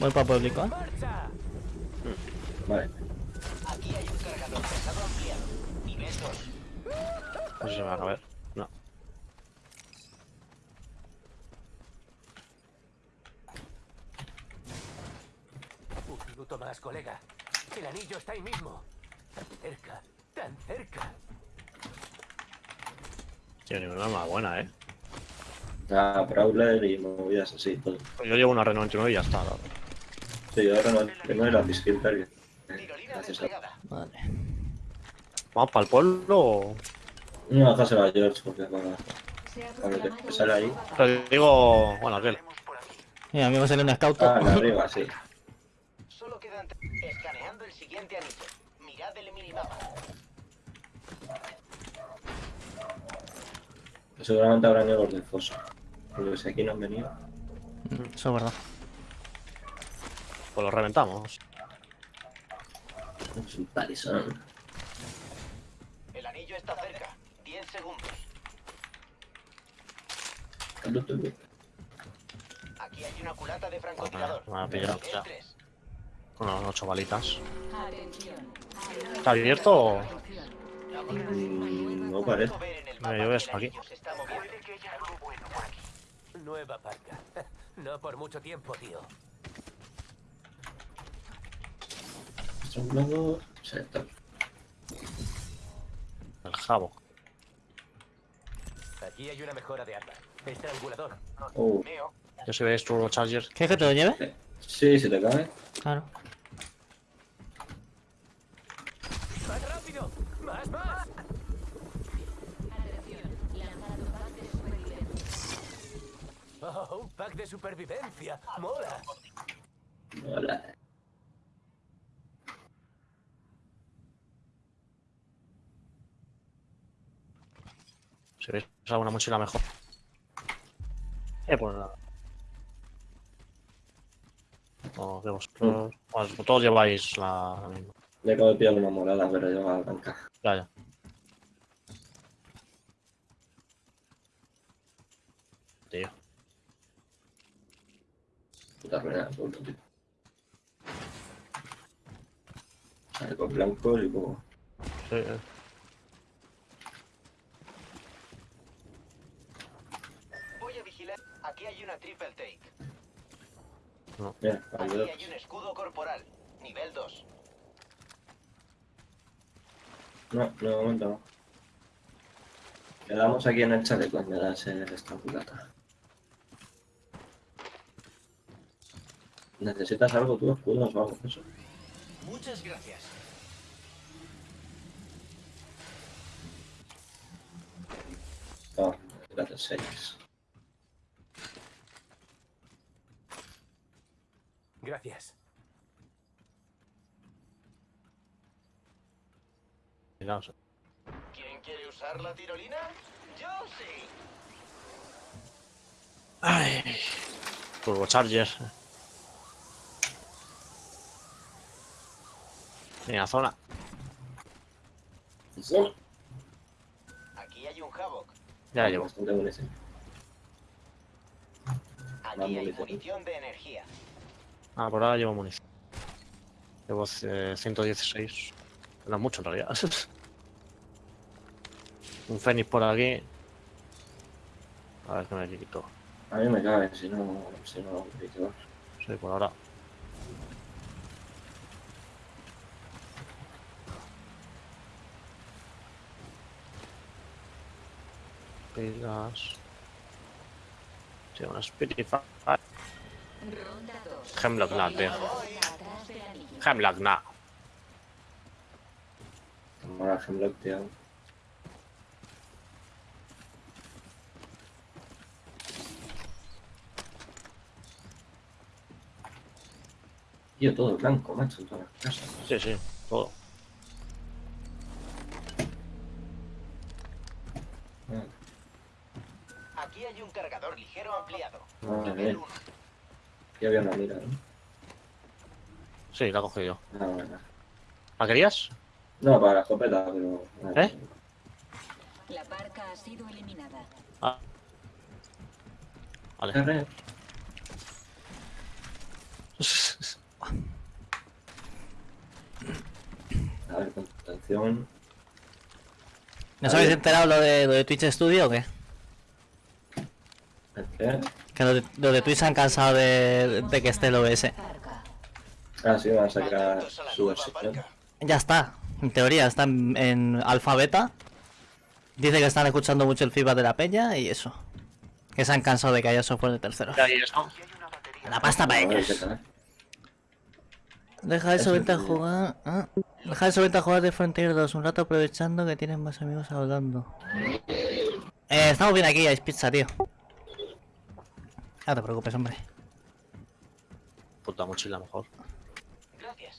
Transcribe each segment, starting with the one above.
Voy para público, ¿eh? Vale. Aquí hay un cargador pesado ampliado. Nivel 2. No sé si me va a caber. No. Un minuto más, colega. El anillo está ahí mismo. Tan cerca, tan cerca. Tiene una más buena, eh. A Prowler y movidas así, todo. Pues yo llevo una Renault 99 y ya está. la- Sí, yo ahora no tengo el. Tirolina Gracias a... Vale. ¿Vamos para el pueblo o...? No, déjaselo a George porque para, para que sale ahí. Te digo... Bueno, aquel. Mira, a mí me sale un scout. Ah, de arriba, sí. Solo quedan. Escaneando el siguiente anillo. Mirad el minimapa. Seguramente habrá negros del foso. Porque si aquí no han venido. Mm, Eso es verdad. Pues lo reventamos. Es un palizón. El anillo está cerca. 10 segundos. Aquí hay una culata de francotirador. Me ha pillado, Nivel ya. 3. Con unas ocho balitas. ¿Está abierto o...? Mm, no parece. Puedo ver en el Mira, mapa yo que ves el aquí. Nueva parca. No por mucho tiempo, tío. Estrangulado. Sector. El jabo. Aquí hay una mejora de arma. Estrangulador. Oh. Yo si veis Turbo Charger. ¿Quieres que te lo lleve? sí, si te cabe. Claro. ¡Más rápido! ¡Más, más! De. ¡Oh, un pack de supervivencia! ¡Mola! Hola. Si veis alguna mochila mejor. Eh, pues nada. O que vosotros... pues todos lleváis la, la misma. Ya acabo de pillar una morada, pero yo a la blanca. Ya, ya. Tío. Puta ruina, puto tío. Sale con blancos y como. Sí, eh. Voy a vigilar. Aquí hay una triple take. Mira, Aquí ayuda. hay un escudo corporal. Nivel 2. No, no, momento no. Quedamos aquí en el chaleco me das el estrangulata. ¿Necesitas algo tú, escudos o algo eso? Muchas gracias. No, gracias, seis. Gracias. ¿Quién quiere usar la tirolina? Yo sí. Ay. Turbo Charger. Mira, zona. Sí. Aquí hay un Havoc. Ya la llevo. Aquí hay munición. munición de energía. Ah, por ahora llevo munición. Llevo eh, 116. No es mucho en realidad. Un Fénix por aquí. A ver qué me quito. A mí me cabe, si no, si no, no Sí, por ahora. Pilas. Sí, una 2. Hemlock Nut, tío. Hemlock Nut. Mola Hemlock, tío. Tío, todo blanco, macho, en todas las casas. Sí, sí, todo. Aquí hay un cargador ligero ampliado. Ah, Nivel bien. 1. Aquí había una mira, ¿no? Sí, la he cogido yo. Ah, bueno. ¿La querías? No, para la escopeta, pero... ¿Eh? La barca ha sido eliminada. Ah. Vale. Ver, contención. ¿No os habéis enterado lo de, lo de Twitch Studio o qué? ¿El qué? Que los de, los de Twitch se han cansado de, de que esté el OBS. Ah, sí, van a sacar su versión. Ya está, en teoría, está en, en alfa beta. Dice que están escuchando mucho el feedback de la peña y eso. Que se han cansado de que haya software de terceros. La pasta para A ver ellos. Deja de Eso subirte a jugar. ah, Deja de subirte a jugar de Frontier 2 un rato aprovechando que tienes más amigos hablando. Eh, estamos bien aquí, hay pizza, tío. No te preocupes, hombre. Puta mochila mejor. Gracias.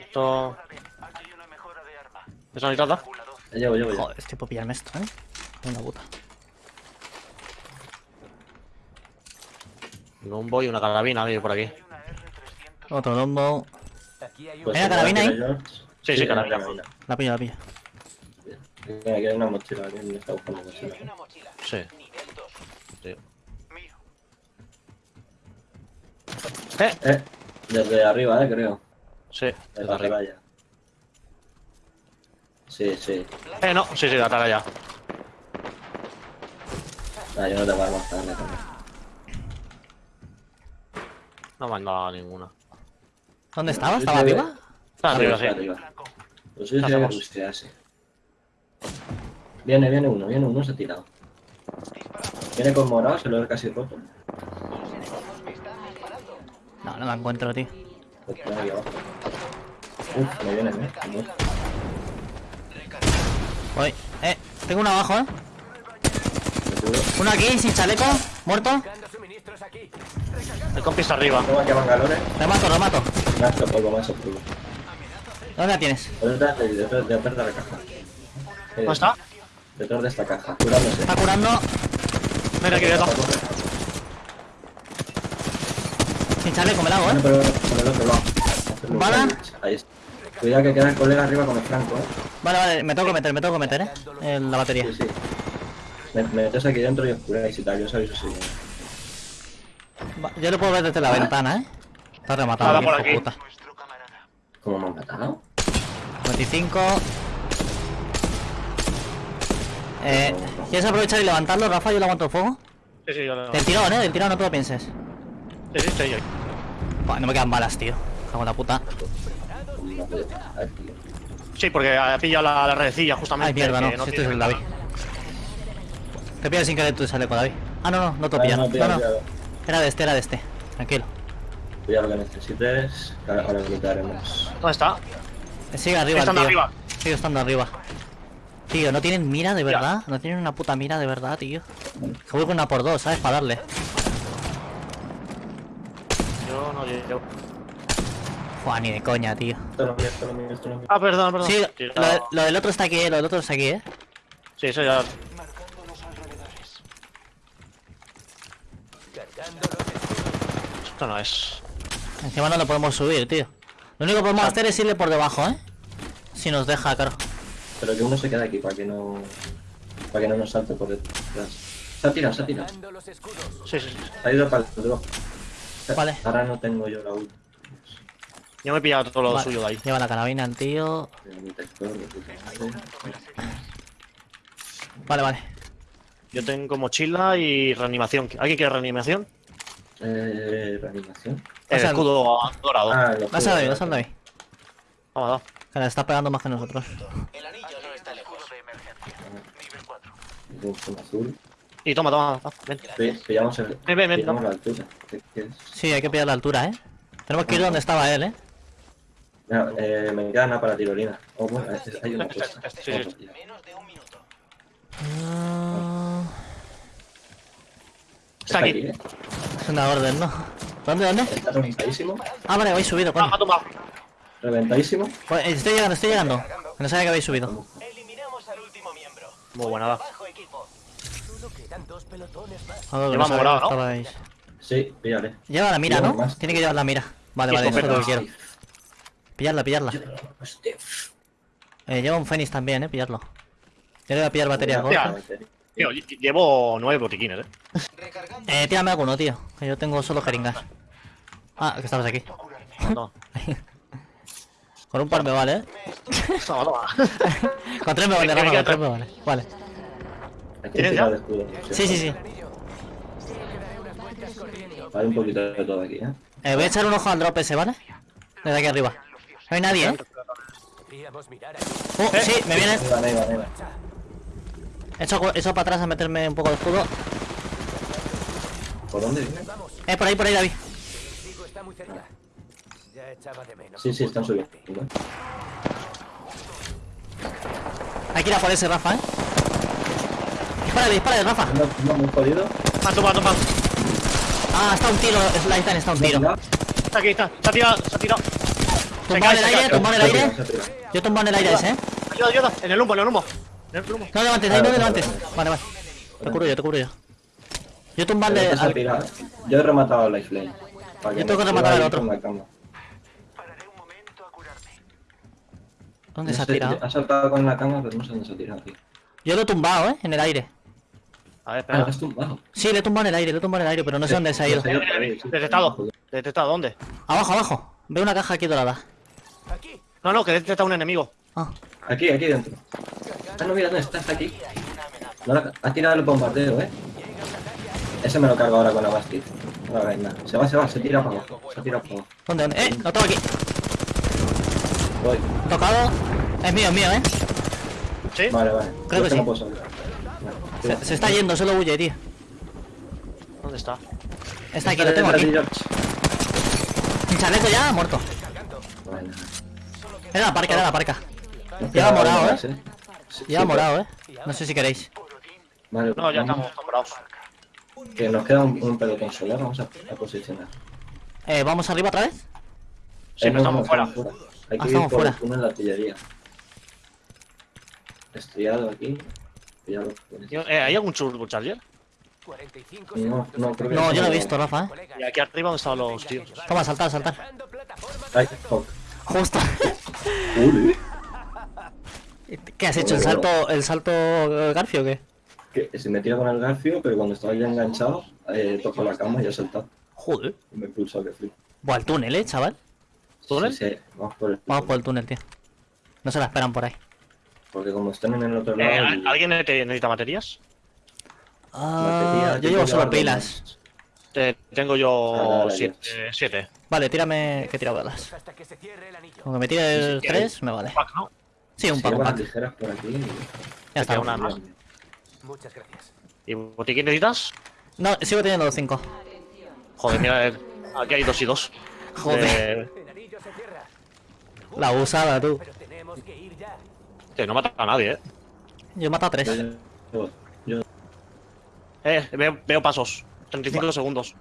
Esto. ¿Eso necesitas? Ya llevo, llevo, ya. Joder, estoy por pillarme esto, eh. Una puta. Un bombo y una carabina, vive por aquí. Otro lombo. Aquí hay un... Pues ¿Hay una carabina ¿tiene ahí? Sí, sí, carabina. carabina. La pillo, la pillo. Mira, aquí hay una mochila, alguien me está buscando mochila. Sí. Nivel 2. sí. Mío. Eh, Eh, desde arriba, eh, creo. sí, Desde desde arriba. arriba ya. Sí, sí. Eh, no, sí, sí, atrás ya. Ah, yo no te voy a matar. No me han dado ninguna. ¿Dónde estaba? ¿Estaba arriba? Está arriba, Arriba, sí. arriba. Pues. Viene, viene uno, viene uno, se ha tirado. Viene con morado, se lo he casi roto. No, no la encuentro, tío. Pues ahí abajo. Uf, me vienen, eh. Como- Voy. Eh, tengo uno abajo, eh. me. Uno aquí, sin chaleco. Muerto. El compi está arriba. Tengo aquí a Bangalore. Macho polvo. ¿Dónde la tienes? Detrás de, detrás, detrás de la caja. Eh, ¿Dónde está? Detrás de esta caja, curándose. Está curando. Mira aquí, quieto. Sin chaleco, me la hago, eh. pero por el otro lado. ¿Bala? Ahí está. Cuidado que queda el colega arriba con el franco, eh. Vale, vale, me tengo que meter, me tengo que meter, eh. En la batería. Sí, sí. Me, me metes aquí dentro y os curáis y tal, yo os aviso si. Yo lo puedo ver desde la ventana, eh. Está rematado, Nada aquí, por aquí. puta. ¿Cómo me han matado? 25. Eh, ¿Quieres aprovechar y levantarlo, Rafa? Yo le aguanto el fuego. Sí, sí, yo lo... Del tirón, eh. Del tirón, no te lo pienses. Sí, sí, estoy yo. Buah, no me quedan balas, tío. Cago en la puta. Sí, porque ha pillado la, la redecilla justamente. Ay, mierda, no. Si este es el. David. Te pillas sin querer tu chaleco, David. Ah, no, no, no te lo Ah, pillan. no, No, no. Era de este, era de este. Tranquilo. Pilla lo que necesites, que ahora lo quitaremos. ¿Dónde está? Eh, Sigue arriba, Estando tío. arriba. Sigue estando arriba. Tío, no tienen mira de verdad. No tienen una puta mira de verdad, tío. Que voy con una por dos, ¿sabes? Para darle. Yo no llego. Fua, ni de coña, tío. Esto no mío, esto no mío, esto no mío. Ah, perdón, perdón. Sí, lo, de- lo del otro está aquí, eh. Lo del otro está aquí, eh. Sí, eso ya. Cargando los escudos. Esto no es. Encima no lo podemos subir, tío. Lo único que podemos hacer es irle por debajo, eh. Si nos deja, claro. Pero que uno se quede aquí para que no. Para que no nos salte por detrás. Se ha tirado, se ha tirado. Sí, sí, sí. Ha ido para el drop. Vale. Ahora no tengo yo la ult. Yo me he pillado todo lo Vale, suyo de ahí. Lleva la carabina tío. Vale, vale. Yo tengo mochila y reanimación. ¿Alguien quiere reanimación? Eh. Reanimación. El escudo dorado. Ah, Vas a David, vas a David. Vamos, vamos. Que le está pegando más que nosotros. El anillo no está lejos. Un zoom azul. Y toma, toma. toma, Ven. Pi- Pillamos el. Ven, ven, ven, Pillamos no. la altura. ¿Qué quieres? Sí, hay que pillar la altura, eh. Tenemos que ir donde estaba él, eh. Mira, eh, me queda nada para tirolina. Oh, bueno, hay una cosa. este, sí, sí. Menos de un minuto. Ah, Está aquí. ¿Eh? es una orden, ¿no? ¿Dónde, dónde? Reventadísimo. Ah, vale, habéis subido, Ah, coño. ha tomado. Reventadísimo. Pues, estoy llegando, estoy llegando. Que no sabía que habéis subido. Eliminamos al último miembro. Muy buena, va. Joder, que Lleva sabía morado, que ¿no? estabais. Sí, píllale. Lleva la mira, Lleva ¿no? más. Tiene que llevar la mira. Vale, vale, eso es lo que quiero. Pillarla, pillarla. Hostia. Eh, lleva un Fénix también, eh, pillarlo. Yo le voy a pillar batería gorda. Tío, lle- llevo nueve botiquines, eh. Eh, tírame alguno, tío. Que yo tengo solo jeringas. Ah, que estabas aquí. No. Con un par me vale, ¿eh? Toma, toma. Con tres me vale, Rafa, con tres me vale. Vale. Hay que ¿Tienes tirar ya? Sí, sí, sí. Hay un poquito de todo aquí, ¿eh? Eh, voy a echar un ojo al drop ese, ¿vale? Desde aquí arriba. No hay nadie, ¿eh? Oh, sí, me viene. Ahí va, ahí va, ahí va. He hecho, he hecho para atrás a meterme un poco de escudo. ¿Por dónde viene? Eh, por ahí, por ahí, David. El enemigo está muy cerca. Ya echaba de menos. Sí, sí, están subiendo. Hay que ir a por ese, Rafa, ¿eh? Dispárale, dispárale, Rafa. No, no, muy jodido. Ah, toma, toma. Ah, está un tiro, Lightan está un tiro. Está aquí, está. Se ha tirado, se ha tirado. Tumbado en el aire, tumbado en el aire. Yo tumbo en el aire ese, ¿eh? Ayuda, ayuda. En el humo, en el humo. No levantes, ahí no levantes. Vale, vale. Te cubro yo, te cubro yo. Yo tumbarle al... Yo he rematado a Lifeline. Yo tengo que rematar al otro. con la cama. ¿Dónde se ha tirado? Ha saltado con la cama, pero no sé dónde se ha tirado, tío. Yo lo he tumbado, ¿eh? En el aire. A ver, Ah, espera. has tumbado. Sí, le he tumbado en el aire, le he tumbado en el aire, pero no sé dónde se ha ido. Detectado. Detectado, ¿dónde? Abajo, abajo. Veo una caja aquí dorada. Aquí. No, no, que he detectado un enemigo. Ah, Aquí, aquí dentro. Ah, no, mira, no está, está aquí. No, la- ha tirado el bombardeo, eh. Ese me lo cargo ahora con la basket. No nada. Se va, se va, se tira para abajo. Se tira para abajo. ¿dónde, dónde? Eh, lo tengo aquí. Voy. Tocado. Es mío, es mío, ¿eh? ¿Sí? Vale, vale. Creo Yo que no sí. puedo salir. Vale. Se, se está yendo, solo huye, tío. ¿Dónde está? Está aquí, lo tengo aquí. Un chaleco ya, muerto. Era la parca, era la parca. Lleva queda morado, uno ¿eh? Sí, morado, ¿eh? No sé si queréis. Vale, No, ya vamos. estamos comprados. Que nos queda un, un pelotón solar, vamos a, a posicionar. Eh, ¿vamos arriba otra vez? Sí, Eh, pero no, estamos no, fuera. Hay Ah, que estamos ir por fuera. la artillería. Estriado aquí. Ya lo. Tío, eh, ¿Hay algún turbocharger? 45 No, no, creo que No, yo no he visto, Rafa, ¿eh? Y aquí arriba donde estaban los tíos. Toma, saltar, saltar. Ay, fuck. Justo. Uy, ¿Qué has hecho? ¿El salto, el salto Garfio o qué? que se me tira con el garfio, pero cuando estaba ya enganchado, eh, toco la cama y he saltado. Joder. Y me he pulsado que flip. Buah, el túnel, ¿eh, chaval? ¿Túnel? Sí, sí, vamos por el Vamos por el túnel, tío. No se la esperan por ahí. Porque como están en el otro Eh, lado. y- ¿Alguien necesita baterías? Ah, batería, yo llevo solo pilas. Te- tengo Ah, yo dale, siete. eh, siete. Vale, tírame que tira balas. hasta que se cierre el anillo. Como que me tire Sí, sí, tres, me vale. Pack, ¿no? Sí, un más. pack, las pack. tijeras por aquí. Ya está. una más. Muchas gracias. ¿Y botiquín necesitas? No, sigo teniendo los cinco. Joder, mira, eh, aquí hay dos y dos. Joder. Eh. La usada, tú. Que no mata a nadie, eh. Yo he matado a tres. yo, yo, Eh, veo, veo pasos. 35 segundos.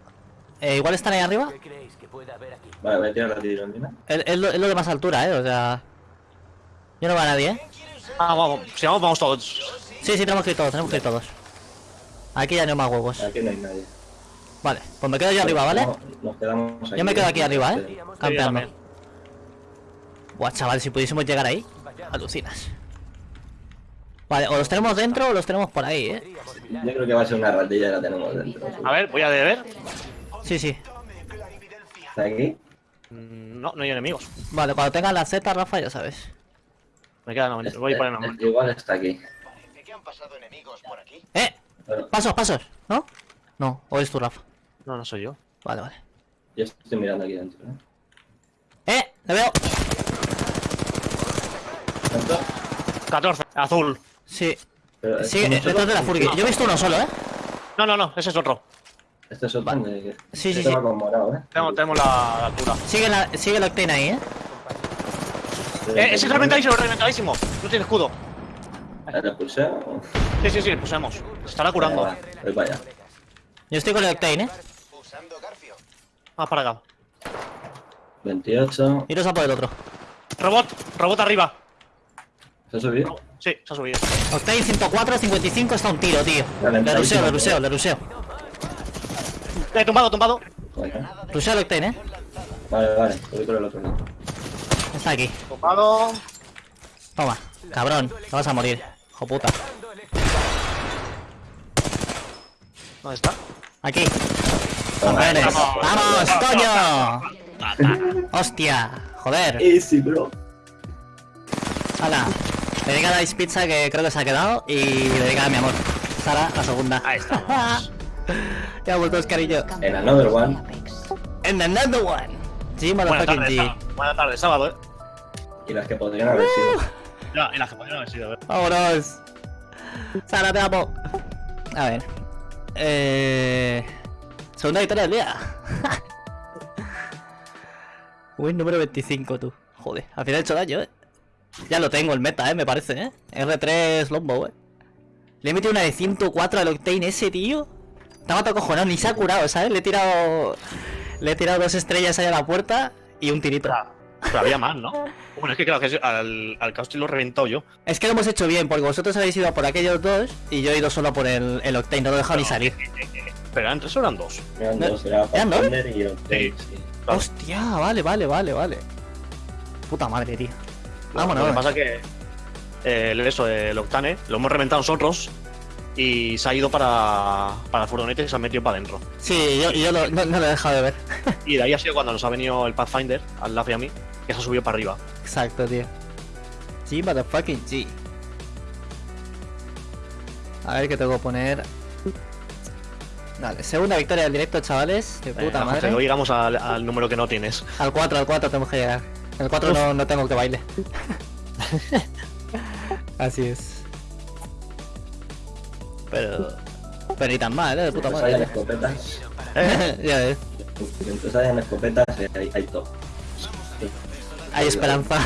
Eh, igual están ahí arriba. ¿Qué creéis que pueda haber aquí? vale, voy a tirar la tirolina. Es, es lo, es lo de más altura, eh. O sea. Yo no veo a nadie, eh. Ah, vamos, si vamos, vamos todos. Sí, sí, tenemos que ir todos, tenemos que ir todos. Aquí ya no hay más huevos. Aquí no hay nadie. Vale, pues me quedo yo arriba, ¿vale? No, nos quedamos aquí. Yo me quedo aquí arriba, eh. Campeando. Buah, chaval, si pudiésemos llegar ahí. Alucinas. Vale, o los tenemos dentro o los tenemos por ahí, eh. Yo creo que va a ser una ratilla y la tenemos dentro. A ver, voy a ver. Sí, sí. ¿Está aquí? Mm, No, no hay enemigos. Vale, cuando tengas la Z, Rafa, ya sabes. Me quedan 90. Voy para el Este- 90. Igual está aquí. ¿De qué han pasado enemigos por aquí? ¡Eh! Pero Pasos, pasos, ¿no? No, o es tu Rafa. No, no soy yo. Vale, vale. yo estoy mirando aquí dentro. ¿eh? ¡Eh! ¡Le veo! ¿Dentro? 14, azul. Sí. Pero Sí, eh, detrás de la Furgy. Yo he visto uno solo, ¿eh? No, no, no, ese es otro. Este es otro. de- Sí, sí, este sí. morado, ¿eh? Tenemos, tenemos la, la altura. Sigue, la, sigue el Octane ahí, ¿eh? Eh, ese es reventadísimo, reventadísimo. No tiene escudo. Sí, sí, sí, pusemos. Se estará curando. Vale, va, Pues vaya. Yo estoy con el Octane, ¿eh? Garfio. Vamos para acá. 28. Iros a por el otro. Robot, robot arriba. ¿Se ha subido? Sí, se ha subido. Octane 104, 55 está un tiro, tío. Le ruseo, le ruseo, le ruseo. Eh, tumbado, tumbado. Ruseo el Octane, ¿eh? vale. vale. Voy por el otro lado. Está aquí. Tumbado. Toma, cabrón. Te vas a morir. Hijo puta. ¿Dónde está? Aquí. Campeones. ¡Vamos, coño! ¡Hostia! Joder. Easy, bro. Hala, dedicada a Ice Pizza que creo que se ha quedado y dedicada a mi amor. Sara, la segunda. Ahí estamos. ya ha vuelto Oscarillo. En Another One. And another one. G, Buenas motherfucking G. sábado. Buenas tardes, sábado, eh. Y las que podrían haber sido. Ya, y las que podrían haber sido, eh. Vámonos. Sara, te amo. A ver. Eh... Segunda victoria del día. Win número 25, tú. Joder, al final he hecho daño, eh. Ya lo tengo el meta, eh, me parece, eh. R3 Lombo, eh. Le he metido una de 104 al Octane ese, tío. Estaba todo cojonado, ni se ha curado, ¿sabes? Le he tirado. Le he tirado dos estrellas ahí a la puerta y un tirito. Pero había más, ¿no? Bueno, es que claro, que al, al Caustic lo he reventado yo. Es que lo hemos hecho bien, porque vosotros habéis ido a por aquellos dos y yo he ido solo por el, el Octane, no lo he dejado ni salir. Pero eran tres o eran dos. Eran No, dos, era ¿eran dos? Pathfinder y Octane, Sí. sí. Claro. Hostia, vale, vale, vale, vale. Puta madre, tío. Vámonos. Lo que pasa es que eh, el- eso, el Octane, lo hemos reventado nosotros y se ha ido para, para la furgoneta y se ha metido para adentro. Sí, yo, yo lo- no, no lo he dejado de ver. Y de ahí ha sido cuando nos ha venido el Pathfinder, al Laf y a mí, que se ha subido para arriba. Exacto, tío. G, motherfucking G. A ver qué tengo que poner. Vale, segunda victoria del directo, chavales. De puta José, madre. hoy llegamos al, al número que no tienes. Al 4, al 4 tenemos que llegar. El 4 no, no tengo que baile. Así es. Pero. Pero ni tan mal, eh, de puta hayan madre. escopetas. ya ves. Mientras hayan escopetas, hay, hay todo. Hay esperanza.